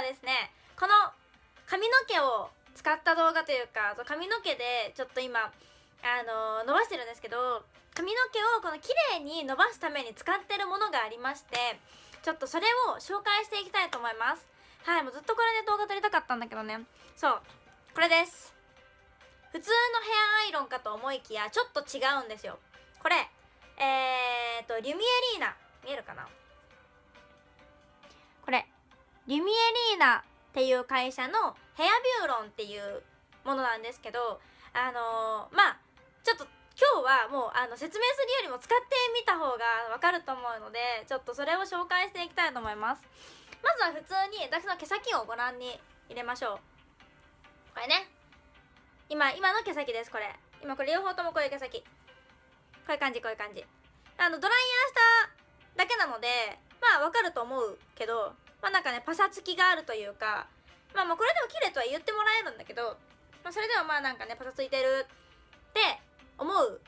はですねこの髪の毛を使った動画というか髪の毛でちょっと今あの伸ばしてるんですけど髪の毛をこの綺麗に伸ばすために使ってるものがありましてちょっとそれを紹介していきたいと思います。はいもうずっとこれで動画撮りたかったんだけどね。そうこれです。普通のヘアアイロンかと思いきやちょっと違うんですよ。これえーとリュミエリーナ。見えるかな？リミエリーナっていう会社のヘアビューロンっていうものなんですけどあのー、まあちょっと今日はもうあの説明するよりも使ってみた方がわかると思うのでちょっとそれを紹介していきたいと思います。まずは普通に私の毛先をご覧に入れましょう。これね。今今の毛先ですこれ。今これ両方ともこういう毛先。こういう感じこういう感じ。あのドライヤーしただけなのでまあわかると思うけどまあなんかねパサつきがあるというかまあまあこれでも綺麗とは言ってもらえるんだけど、まあ、それでもまあなんかねパサついてるって思う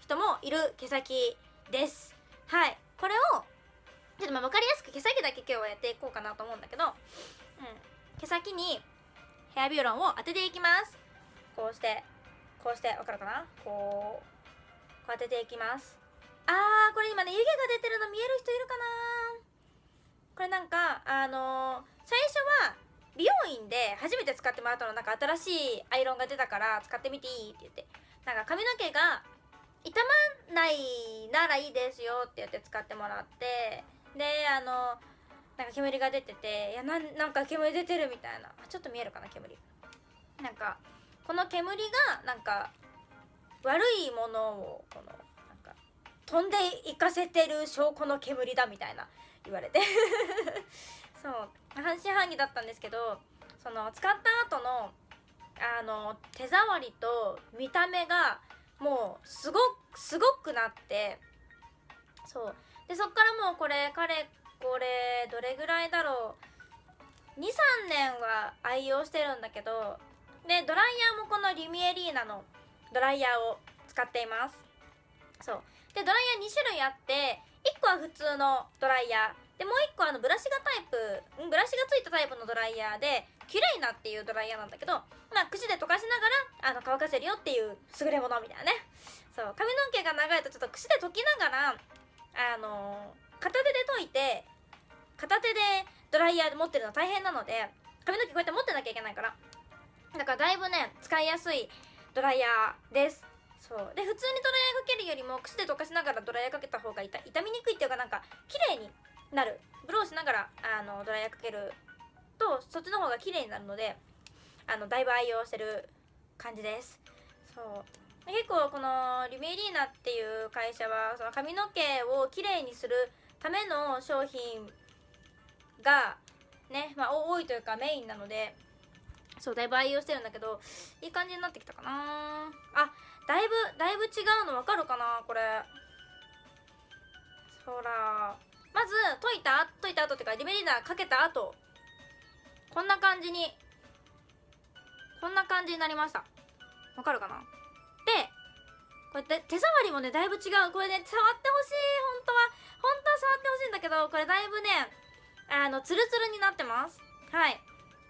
人もいる毛先です。はい。これをちょっとまあ分かりやすく毛先だけ今日はやっていこうかなと思うんだけど、うん、毛先にヘアビューロンを当てていきます。こうしてこうして分かるかな？こうこう当てていきます。あーこれ今ね湯気が出てるの見える人いるかな？これなんかあのー、最初は美容院で初めて使ってもらったのなんか新しいアイロンが出たから使ってみていいって言って。なんか髪の毛が傷まないならいいですよって言って使ってもらって。であのなんか煙が出てていやなんなんか煙出てるみたいな。ちょっと見えるかな煙。なんかこの煙がなんか悪いものをこのなんか飛んでいかせてる証拠の煙だみたいな。言われて。そう。半信半疑だったんですけどその使った後のあの手触りと見た目がもうすごすごくなってそう。でそっからもうこれかれこれどれぐらいだろう。23年は愛用してるんだけどでドライヤーもこのリミエリーナのドライヤーを使っています。そう。でドライヤー2種類あって1個は普通のドライヤー。でもう1個あのブラシがタイプブラシがついたタイプのドライヤーでキュレイナっていうドライヤーなんだけどまあ口で溶かしながらあの乾かせるよっていう優れものみたいなね。そう髪の毛が長いとちょっと口で溶きながらあの片手で溶いて片手でドライヤーで持ってるの大変なので髪の毛こうやって持ってなきゃいけないから。だからだいぶね使いやすいドライヤーです。そう。で普通にドライヤーかけるよりも口で溶かしながらドライヤーかけた方が痛痛みにくいっていうかなんか綺麗になる。ブローしながらあのドライヤーかけるとそっちの方が綺麗になるのであのだいぶ愛用してる感じです。そう。結構このリメリーナっていう会社はその髪の毛をきれいにするための商品がね、まあ、多いというかメインなのでそうだいぶ愛用してるんだけどいい感じになってきたかな。あだいぶだいぶ違うの分かるかなこれ。ほらまず溶いた溶いた後っていうかリメリーナかけた後。こんな感じにこんな感じになりました。わかるかな。でこうやって手触りもねだいぶ違う。これね触ってほしい本当は。本当は触ってほしいんだけどこれだいぶねあのツルツルになってます。はい。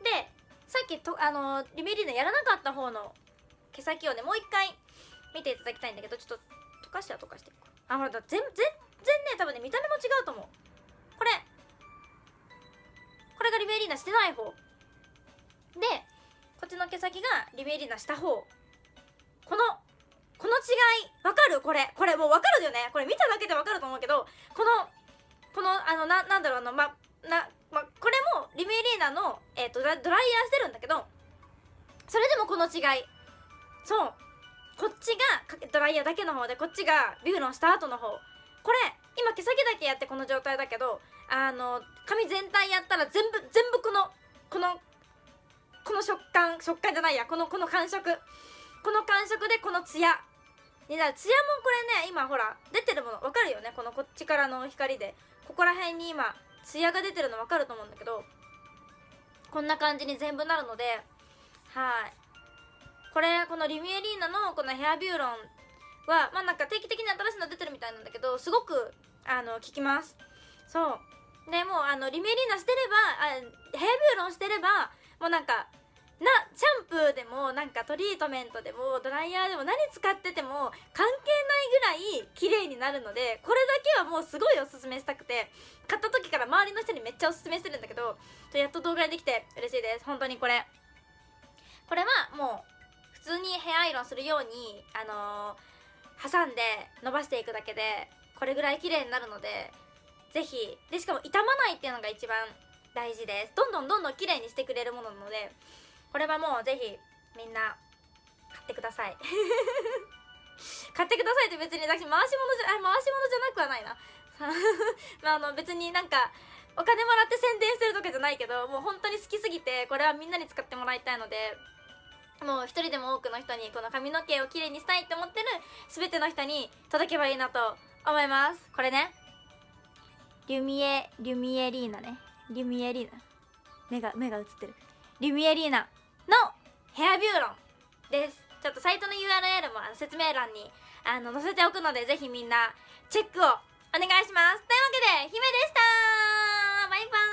でさっきとあのリメリーナやらなかった方の毛先をねもう一回見ていただきたいんだけどちょっと溶かしては溶かしていくあほら全全然ね多分ね見た目も違うと思う。これ。これがリベリーナしてない方。でこっちの毛先がリベリーナした方。このこの違いわかる？これ。これもうわかるよね。これ見ただけでわかると思うけどこのこのあのななんだろうあのまなまこれもリベリーナの、えーと、ドライヤーしてるんだけどそれでもこの違い。そう。こっちがドライヤーだけの方でこっちがビューロンした後の方。これ今毛先だけやってこの状態だけどあの髪全体やったら全部全部このこのこの食感食感じゃないや。このこの感触。この感触でこのツヤになるツヤもこれね今ほら出てるもの分かるよね？このこっちからの光で。ここら辺に今ツヤが出てるの分かると思うんだけどこんな感じに全部なるのではい。これこのリミエリーナのこのヘアビューロンはまあなんか定期的に新しいの出てるみたいなんだけどすごくあの効きます。そう。でもうあのリメリーナしてればあヘアビューロンしてればもうなんかなシャンプーでもなんかトリートメントでもドライヤーでも何使ってても関係ぐらい綺麗になるのでこれだけはもうすごいおすすめしたくて買った時から周りの人にめっちゃおすすめするんだけどやっと動画でできて嬉しいです。本当にこれ。これはもう普通にヘアアイロンするようにあのー、挟んで伸ばしていくだけでこれぐらい綺麗になるのでぜひ。でしかも傷まないっていうのが一番大事です。どんどんどんどん綺麗にしてくれるものなのでこれはもうぜひみんな買ってください。買ってくださいって別に私回し物じゃあ回し物じゃなくはないな。まああの別になんかお金もらって宣伝してるとかじゃないけどもう本当に好きすぎてこれはみんなに使ってもらいたいのでもう一人でも多くの人にこの髪の毛をきれいにしたいって思ってる全ての人に届けばいいなと思います。これね。リュミエリュミエリーナね。リュミエリーナ。目が目が映ってる。リュミエリーナのヘアビューロンです。ちょっとサイトの URL もあの説明欄にあの載せておくので、ぜひみんなチェックをお願いします。というわけで、姫でしたバイバーイ